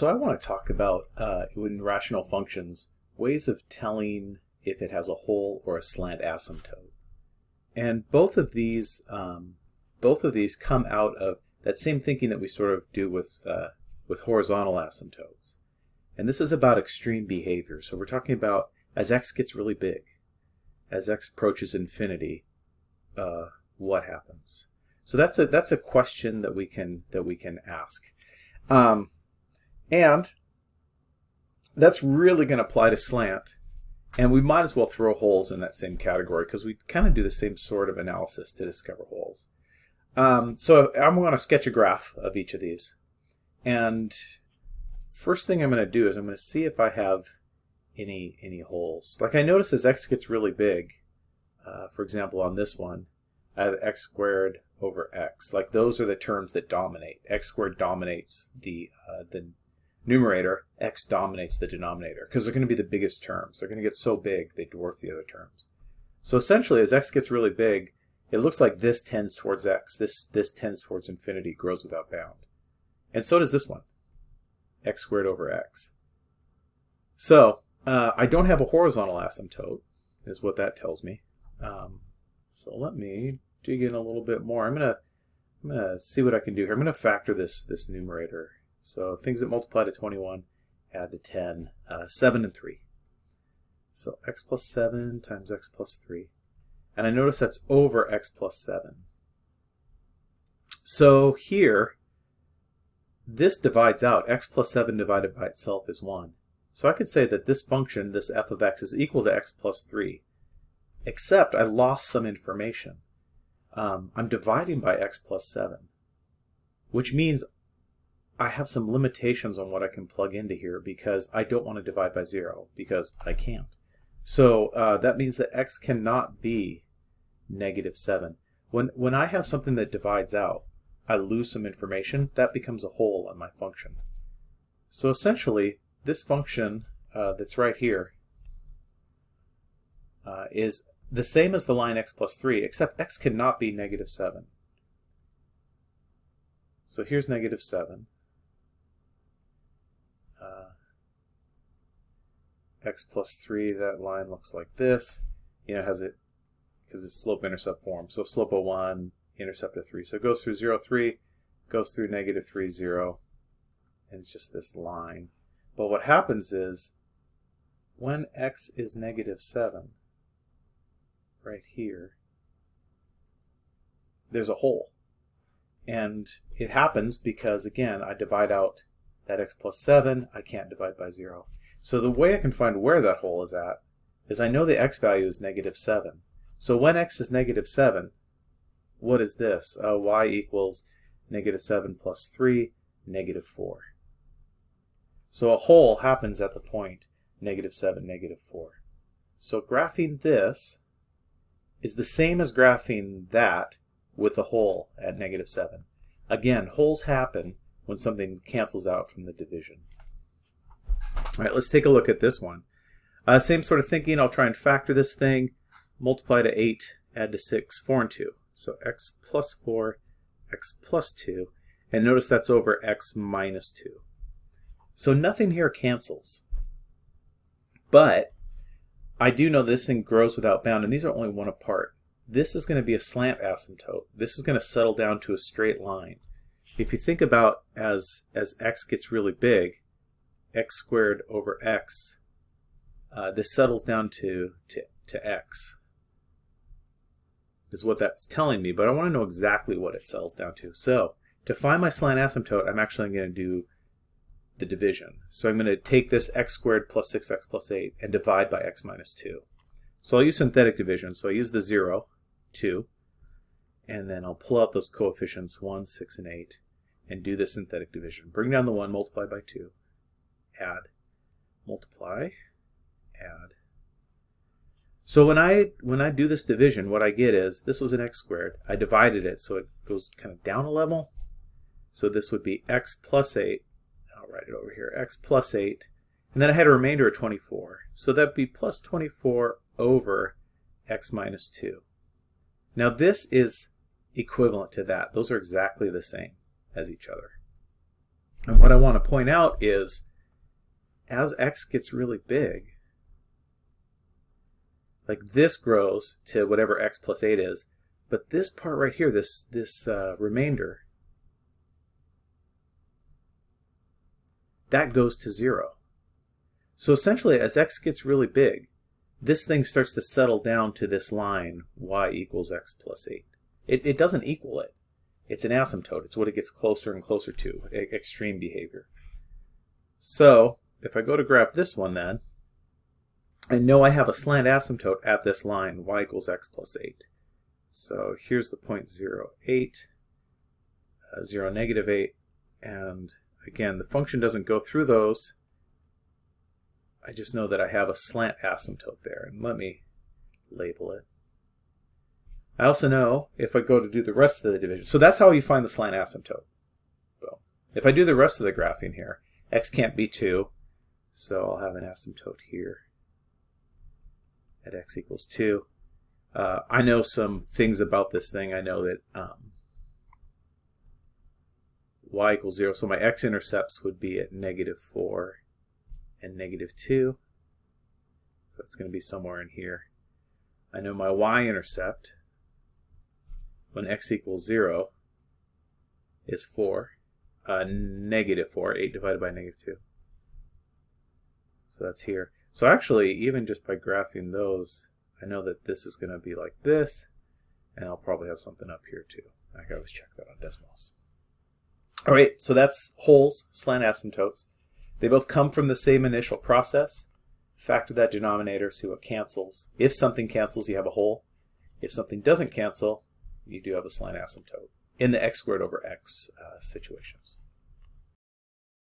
So I want to talk about, uh, in rational functions, ways of telling if it has a hole or a slant asymptote. And both of these, um, both of these come out of that same thinking that we sort of do with, uh, with horizontal asymptotes. And this is about extreme behavior. So we're talking about as x gets really big, as x approaches infinity, uh, what happens? So that's a that's a question that we can that we can ask. Um, and that's really going to apply to slant. And we might as well throw holes in that same category because we kind of do the same sort of analysis to discover holes. Um, so I'm going to sketch a graph of each of these. And first thing I'm going to do is I'm going to see if I have any any holes. Like I notice as x gets really big, uh, for example on this one, I have x squared over x. Like those are the terms that dominate. x squared dominates the uh, the numerator, x dominates the denominator because they're going to be the biggest terms. They're going to get so big they dwarf the other terms. So essentially, as x gets really big, it looks like this tends towards x. This, this tends towards infinity, grows without bound. And so does this one, x squared over x. So uh, I don't have a horizontal asymptote, is what that tells me. Um, so let me dig in a little bit more. I'm gonna I'm gonna see what I can do here. I'm gonna factor this this numerator so things that multiply to 21 add to 10, uh, 7 and 3. So x plus 7 times x plus 3. And I notice that's over x plus 7. So here, this divides out. x plus 7 divided by itself is 1. So I could say that this function, this f of x, is equal to x plus 3, except I lost some information. Um, I'm dividing by x plus 7, which means I have some limitations on what I can plug into here because I don't want to divide by zero because I can't. So uh, that means that x cannot be negative 7. When, when I have something that divides out, I lose some information, that becomes a hole on my function. So essentially, this function uh, that's right here uh, is the same as the line x plus 3, except x cannot be negative 7. So here's negative 7. X plus 3, that line looks like this. You know, has it, because it's slope-intercept form. So slope of 1, intercept of 3. So it goes through 0, 3, goes through negative 3, 0, and it's just this line. But what happens is, when x is negative 7, right here, there's a hole. And it happens because, again, I divide out that x plus 7, I can't divide by 0. So the way I can find where that hole is at is I know the x value is negative 7. So when x is negative 7, what is this? Uh, y equals negative 7 plus 3, negative 4. So a hole happens at the point negative 7, negative 4. So graphing this is the same as graphing that with a hole at negative 7. Again, holes happen when something cancels out from the division. All right, let's take a look at this one. Uh, same sort of thinking. I'll try and factor this thing. Multiply to 8, add to 6, 4 and 2. So x plus 4, x plus 2. And notice that's over x minus 2. So nothing here cancels. But I do know this thing grows without bound, and these are only one apart. This is going to be a slant asymptote. This is going to settle down to a straight line. If you think about as, as x gets really big, x squared over x, uh, this settles down to, to, to x is what that's telling me, but I want to know exactly what it settles down to. So to find my slant asymptote, I'm actually going to do the division. So I'm going to take this x squared plus 6x plus 8 and divide by x minus 2. So I'll use synthetic division. So I use the 0, 2, and then I'll pull out those coefficients 1, 6, and 8 and do the synthetic division. Bring down the 1, multiply by 2 add, multiply, add. So when I when I do this division, what I get is this was an x squared. I divided it so it goes kind of down a level. So this would be x plus 8. I'll write it over here. x plus 8. And then I had a remainder of 24. So that'd be plus 24 over x minus 2. Now this is equivalent to that. Those are exactly the same as each other. And what I want to point out is as x gets really big, like this grows to whatever x plus 8 is, but this part right here, this, this uh, remainder, that goes to 0. So essentially, as x gets really big, this thing starts to settle down to this line, y equals x plus 8. It, it doesn't equal it. It's an asymptote. It's what it gets closer and closer to, extreme behavior. So if I go to graph this one then, I know I have a slant asymptote at this line, y equals x plus 8. So here's the point 0, 8, uh, 0, negative 8, and again, the function doesn't go through those. I just know that I have a slant asymptote there, and let me label it. I also know if I go to do the rest of the division, so that's how you find the slant asymptote. So if I do the rest of the graphing here, x can't be 2, so I'll have an asymptote here at x equals 2. Uh, I know some things about this thing. I know that um, y equals 0, so my x-intercepts would be at negative 4 and negative 2. So it's going to be somewhere in here. I know my y-intercept when x equals 0 is 4, uh, negative 4, 8 divided by negative 2. So that's here. So actually, even just by graphing those, I know that this is going to be like this, and I'll probably have something up here too. I can always check that on Desmos. All right, so that's holes, slant asymptotes. They both come from the same initial process. Factor that denominator, see what cancels. If something cancels, you have a hole. If something doesn't cancel, you do have a slant asymptote in the x squared over x uh, situations.